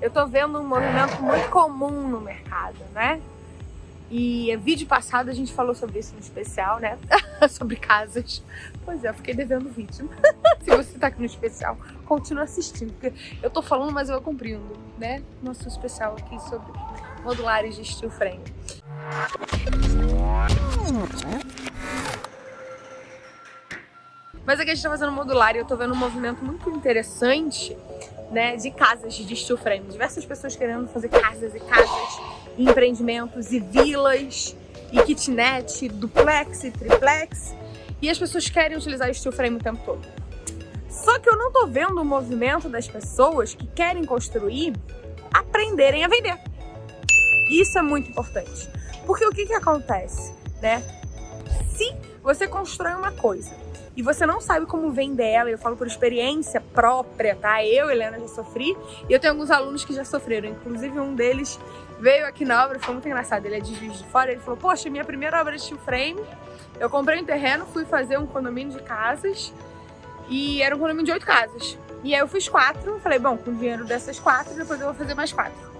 eu tô vendo um movimento muito comum no mercado, né? E vídeo passado a gente falou sobre isso no especial, né? sobre casas. Pois é, eu fiquei devendo vídeo. Se você tá aqui no especial, continua assistindo, porque eu tô falando, mas eu vou cumprindo, né? Nosso especial aqui sobre modulares de steel frame. Mas aqui a gente tá fazendo modular e eu tô vendo um movimento muito interessante, né, de casas de steel frame. Diversas pessoas querendo fazer casas e casas, e empreendimentos e vilas, e kitnet, duplex e triplex. E as pessoas querem utilizar steel frame o tempo todo. Só que eu não tô vendo o movimento das pessoas que querem construir aprenderem a vender. Isso é muito importante. Porque o que que acontece, né? Se você constrói uma coisa e você não sabe como vender ela, eu falo por experiência própria, tá? Eu, Helena, já sofri. E eu tenho alguns alunos que já sofreram, inclusive um deles veio aqui na obra, foi muito engraçado, ele é de Juiz de Fora, ele falou, poxa, minha primeira obra de steel frame, eu comprei um terreno, fui fazer um condomínio de casas. E era um condomínio de oito casas. E aí eu fiz quatro, falei, bom, com o dinheiro dessas quatro, depois eu vou fazer mais quatro.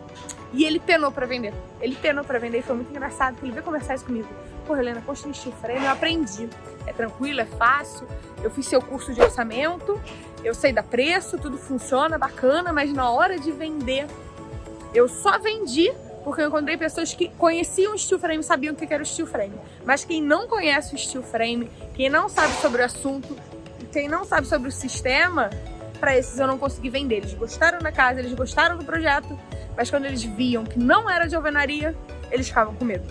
E ele penou pra vender. Ele penou pra vender e foi muito engraçado, porque ele veio conversar isso comigo. Pô, Helena, construir steel frame, eu aprendi. É tranquilo, é fácil. Eu fiz seu curso de orçamento, eu sei dar preço, tudo funciona, bacana, mas na hora de vender, eu só vendi porque eu encontrei pessoas que conheciam o steel frame, sabiam o que era o steel frame. Mas quem não conhece o steel frame, quem não sabe sobre o assunto, quem não sabe sobre o sistema, para esses eu não consegui vender. Eles gostaram da casa, eles gostaram do projeto, mas quando eles viam que não era de alvenaria, eles ficavam com medo.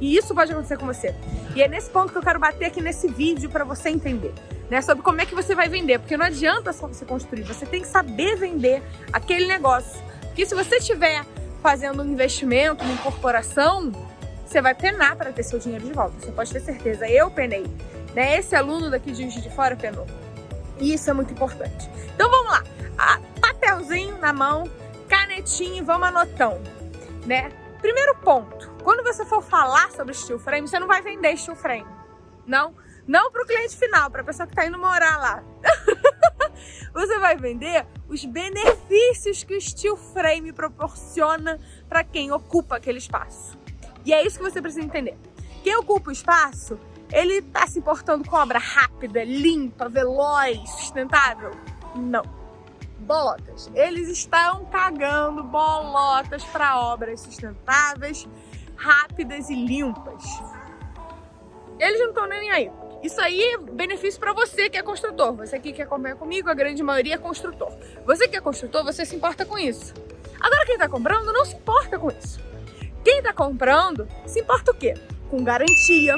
E isso pode acontecer com você. E é nesse ponto que eu quero bater aqui nesse vídeo para você entender. Né, sobre como é que você vai vender, porque não adianta só você construir, você tem que saber vender aquele negócio. Porque se você estiver fazendo um investimento em corporação, você vai penar para ter seu dinheiro de volta, você pode ter certeza. Eu penei, né? Esse aluno daqui de Juiz de Fora penou. E isso é muito importante. Então vamos lá, papelzinho na mão, canetinha e vamos anotando, né? Primeiro ponto, quando você for falar sobre steel frame, você não vai vender steel frame, não. Não para o cliente final, para a pessoa que está indo morar lá. você vai vender os benefícios que o steel frame proporciona para quem ocupa aquele espaço. E é isso que você precisa entender. Quem ocupa o espaço, ele está se importando com obra rápida, limpa, veloz, sustentável? Não bolotas. Eles estão cagando bolotas para obras sustentáveis, rápidas e limpas. Eles não estão nem aí. Isso aí é benefício para você que é construtor. Você que quer comer comigo, a grande maioria é construtor. Você que é construtor, você se importa com isso. Agora quem está comprando não se importa com isso. Quem está comprando se importa o quê? Com garantia,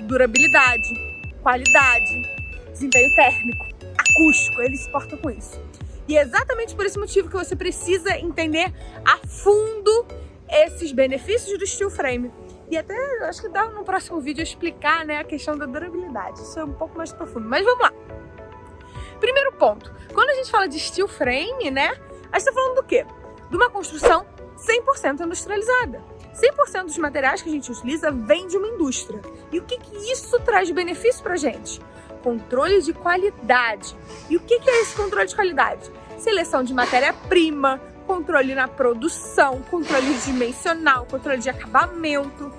durabilidade, qualidade, desempenho térmico, acústico. Eles se importam com isso. E é exatamente por esse motivo que você precisa entender a fundo esses benefícios do steel frame. E até acho que dá no próximo vídeo explicar né, a questão da durabilidade. Isso é um pouco mais profundo. Mas vamos lá. Primeiro ponto. Quando a gente fala de steel frame, né? A gente está falando do quê? De uma construção 100% industrializada. 100% dos materiais que a gente utiliza vem de uma indústria. E o que, que isso traz de benefício para a gente? Controle de qualidade. E o que é esse controle de qualidade? Seleção de matéria-prima, controle na produção, controle dimensional, controle de acabamento.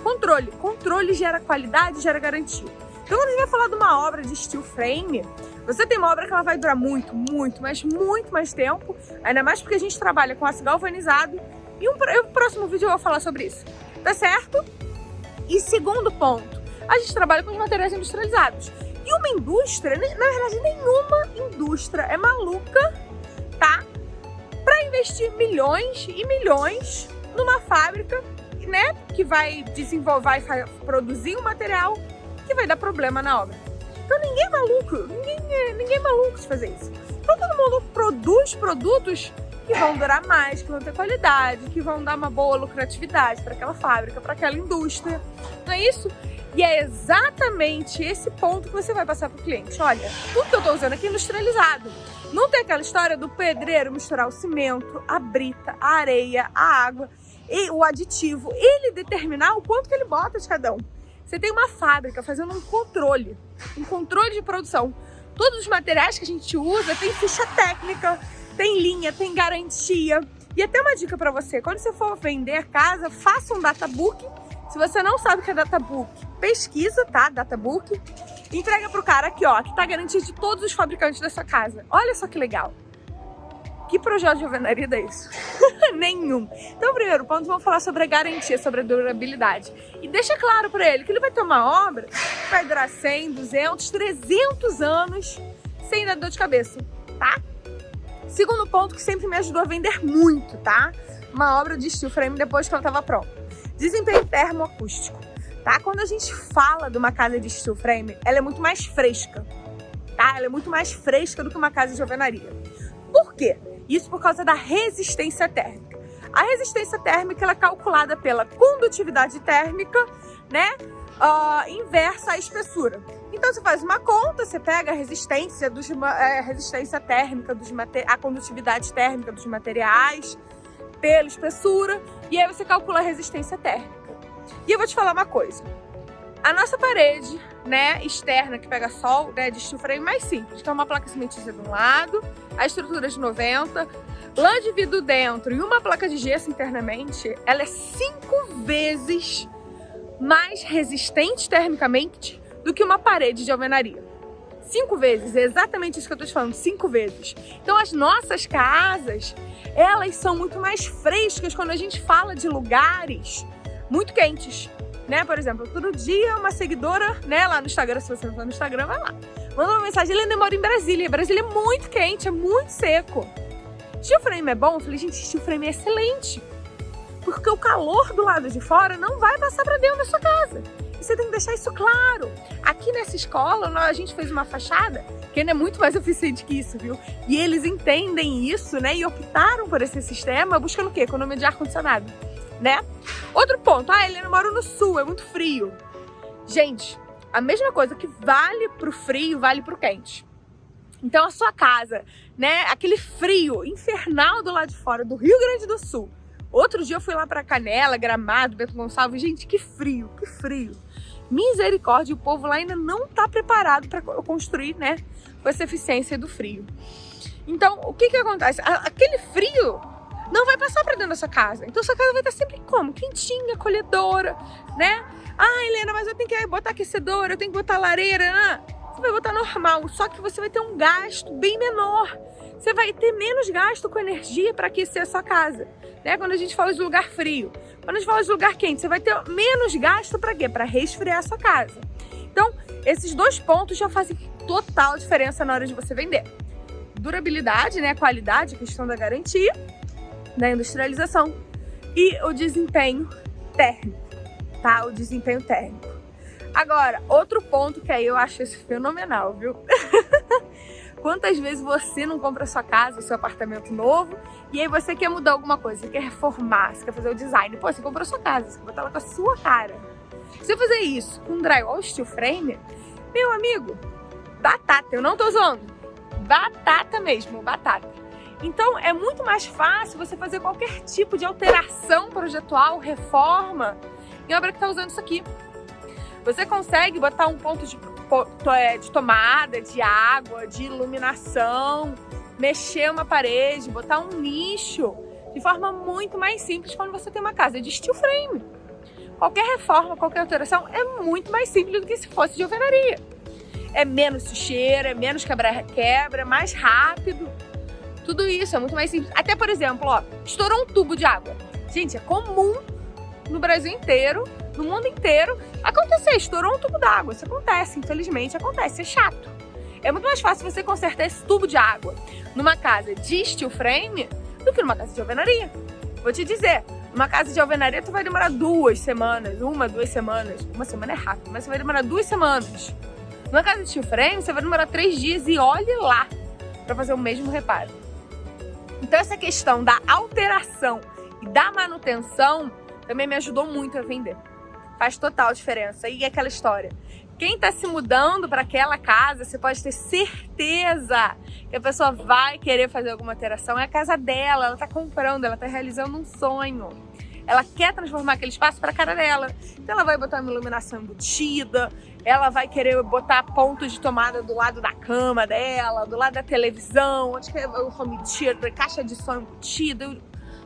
Controle. Controle gera qualidade, gera garantia. Então, quando a gente vai falar de uma obra de steel frame, você tem uma obra que ela vai durar muito, muito, mas muito mais tempo, ainda mais porque a gente trabalha com aço galvanizado e um, no próximo vídeo eu vou falar sobre isso, tá certo? E segundo ponto, a gente trabalha com os materiais industrializados. E uma indústria, na verdade nenhuma indústria é maluca, tá? Para investir milhões e milhões numa fábrica, né? Que vai desenvolver e produzir um material que vai dar problema na obra. Então ninguém é maluco, ninguém é, ninguém é maluco de fazer isso. Então todo mundo produz produtos que vão durar mais, que vão ter qualidade, que vão dar uma boa lucratividade para aquela fábrica, para aquela indústria. Não é isso? E é exatamente esse ponto que você vai passar para o cliente. Olha, tudo que eu estou usando aqui é industrializado. Não tem aquela história do pedreiro misturar o cimento, a brita, a areia, a água e o aditivo. Ele determinar o quanto que ele bota de cada um. Você tem uma fábrica fazendo um controle, um controle de produção. Todos os materiais que a gente usa tem ficha técnica, tem linha, tem garantia, E até uma dica para você, quando você for vender casa, faça um databook. Se você não sabe o que é databook, pesquisa, tá? Databook. Entrega pro cara aqui, ó, que tá garantido de todos os fabricantes da sua casa. Olha só que legal. Que projeto de alvenaria é isso? Nenhum. Então, primeiro ponto, vamos falar sobre a garantia, sobre a durabilidade. E deixa claro para ele que ele vai ter uma obra que vai durar 100, 200, 300 anos sem dar dor de cabeça, tá? Segundo ponto que sempre me ajudou a vender muito, tá? Uma obra de steel frame depois que ela estava pronta. Desempenho termoacústico, tá? Quando a gente fala de uma casa de steel frame, ela é muito mais fresca, tá? Ela é muito mais fresca do que uma casa de alvenaria. Por quê? Isso por causa da resistência térmica. A resistência térmica ela é calculada pela condutividade térmica, né? Uh, inversa à espessura. Então você faz uma conta, você pega a resistência, dos, é, resistência térmica, dos a condutividade térmica dos materiais pela espessura e aí você calcula a resistência térmica. E eu vou te falar uma coisa. A nossa parede, né, externa que pega sol, né, de steel frame mais simples. Então uma placa cimentícia de um lado, a estrutura de 90, lã de vidro dentro e uma placa de gesso internamente, ela é cinco vezes mais resistente termicamente do que uma parede de alvenaria. Cinco vezes, é exatamente isso que eu tô te falando, cinco vezes. Então as nossas casas, elas são muito mais frescas quando a gente fala de lugares muito quentes né? Por exemplo, outro dia uma seguidora, né, lá no Instagram, se você não tá no Instagram, vai lá. Mandou uma mensagem, ele ainda mora em Brasília. Brasília é muito quente, é muito seco. Steel frame é bom? Eu falei, gente, steel frame é excelente. Porque o calor do lado de fora não vai passar para dentro da sua casa. E você tem que deixar isso claro. Aqui nessa escola, a gente fez uma fachada que ainda é muito mais eficiente que isso, viu? E eles entendem isso, né? E optaram por esse sistema buscando o quê? Economia de ar-condicionado né? Outro ponto, ah, Helena, eu moro no sul, é muito frio. Gente, a mesma coisa que vale pro frio, vale pro quente. Então a sua casa, né, aquele frio infernal do lado de fora do Rio Grande do Sul. Outro dia eu fui lá para Canela, Gramado, Bento Gonçalves, gente, que frio, que frio. Misericórdia, o povo lá ainda não tá preparado para construir, né, com essa eficiência do frio. Então, o que que acontece? Aquele frio não vai passar para dentro da sua casa. Então sua casa vai estar sempre como? Quentinha, acolhedora, né? Ah, Helena, mas eu tenho que botar aquecedor, eu tenho que botar lareira. Ah, você vai botar normal, só que você vai ter um gasto bem menor. Você vai ter menos gasto com energia para aquecer a sua casa, né? Quando a gente fala de lugar frio. Quando a gente fala de lugar quente, você vai ter menos gasto para quê? Para resfriar a sua casa. Então, esses dois pontos já fazem total diferença na hora de você vender. Durabilidade, né? Qualidade, questão da garantia da industrialização e o desempenho térmico, tá? O desempenho térmico. Agora, outro ponto que aí eu acho esse fenomenal, viu? Quantas vezes você não compra sua casa, seu apartamento novo, e aí você quer mudar alguma coisa, você quer reformar, você quer fazer o design. Pô, você comprou sua casa, você quer botar ela com a sua cara. Se eu fazer isso com drywall steel frame, meu amigo, batata, eu não tô zoando. Batata mesmo, batata. Então é muito mais fácil você fazer qualquer tipo de alteração projetual, reforma, em obra que está usando isso aqui. Você consegue botar um ponto de, é, de tomada, de água, de iluminação, mexer uma parede, botar um nicho de forma muito mais simples quando você tem uma casa de steel frame. Qualquer reforma, qualquer alteração é muito mais simples do que se fosse de alvenaria. É menos sujeira, é menos quebra-quebra, mais rápido. Tudo isso é muito mais simples. Até, por exemplo, ó, estourou um tubo de água. Gente, é comum no Brasil inteiro, no mundo inteiro, acontecer. Estourou um tubo d'água. Isso acontece, infelizmente, acontece. É chato. É muito mais fácil você consertar esse tubo de água numa casa de steel frame do que numa casa de alvenaria. Vou te dizer, numa casa de alvenaria tu vai demorar duas semanas, uma, duas semanas. Uma semana é rápido, mas você vai demorar duas semanas. Numa casa de steel frame você vai demorar três dias e olhe lá para fazer o mesmo reparo. Então essa questão da alteração e da manutenção também me ajudou muito a vender. Faz total diferença. E aquela história. Quem está se mudando para aquela casa, você pode ter certeza que a pessoa vai querer fazer alguma alteração. É a casa dela, ela está comprando, ela está realizando um sonho. Ela quer transformar aquele espaço para a cara dela. Então ela vai botar uma iluminação embutida, ela vai querer botar ponto de tomada do lado da cama dela, do lado da televisão, onde que é o home theater, caixa de som embutida.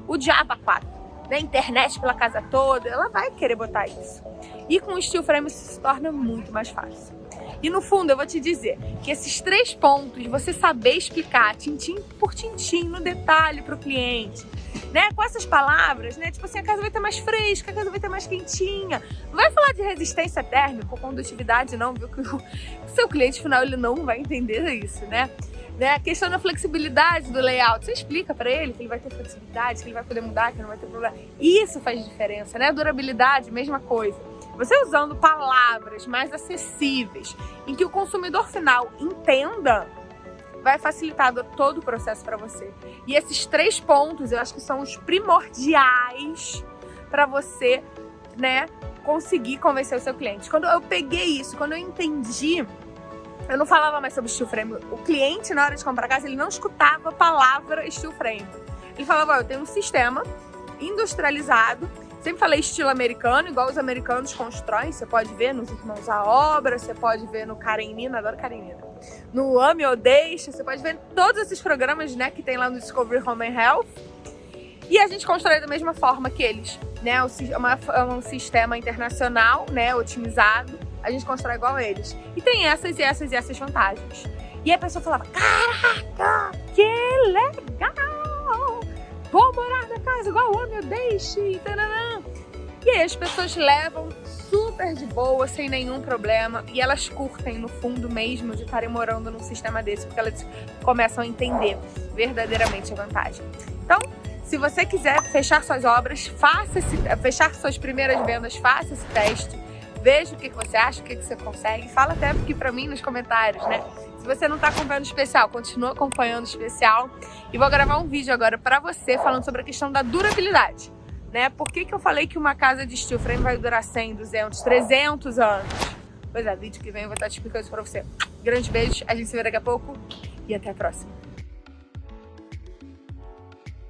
o diabo 4, né? Internet pela casa toda, ela vai querer botar isso. E com o steel frame isso se torna muito mais fácil. E no fundo, eu vou te dizer que esses três pontos, você saber explicar tintim por tintim, no detalhe para o cliente, né? Com essas palavras, né? Tipo assim, a casa vai estar mais fresca, a casa vai estar mais quentinha. Não vai falar de resistência térmica ou condutividade, não, viu? Que o seu cliente final ele não vai entender isso, né? Né? A questão da flexibilidade do layout, você explica para ele que ele vai ter flexibilidade, que ele vai poder mudar, que não vai ter problema. Isso faz diferença, né? Durabilidade, mesma coisa. Você usando palavras mais acessíveis, em que o consumidor final entenda, vai facilitar todo o processo para você. E esses três pontos, eu acho que são os primordiais para você, né, conseguir convencer o seu cliente. Quando eu peguei isso, quando eu entendi, eu não falava mais sobre steel frame. O cliente, na hora de comprar casa, ele não escutava a palavra steel frame. Ele falava, eu tenho um sistema industrializado Sempre falei estilo americano, igual os americanos constroem. Você pode ver nos Irmãos à Obra, você pode ver no Karenina, adoro Karenina. No Ame ou Deixa, você pode ver todos esses programas né, que tem lá no Discovery Home and Health. E a gente constrói da mesma forma que eles, né? É um sistema internacional, né, otimizado. A gente constrói igual a eles. E tem essas e essas e essas vantagens. E a pessoa falava, caraca, que legal! Deixe. E aí as pessoas levam super de boa, sem nenhum problema, e elas curtem no fundo mesmo de estarem morando num sistema desse, porque elas começam a entender verdadeiramente a vantagem. Então, se você quiser fechar suas obras, faça esse, fechar suas primeiras vendas, faça esse teste, veja o que você acha, o que você consegue, fala até aqui pra mim nos comentários, né? Se você não está acompanhando o especial, continua acompanhando o especial. E vou gravar um vídeo agora para você falando sobre a questão da durabilidade né? Por que, que eu falei que uma casa de steel frame vai durar 100, 200, 300 anos? Pois é, vídeo que vem eu vou estar explicando isso pra você. Grande beijo, a gente se vê daqui a pouco e até a próxima.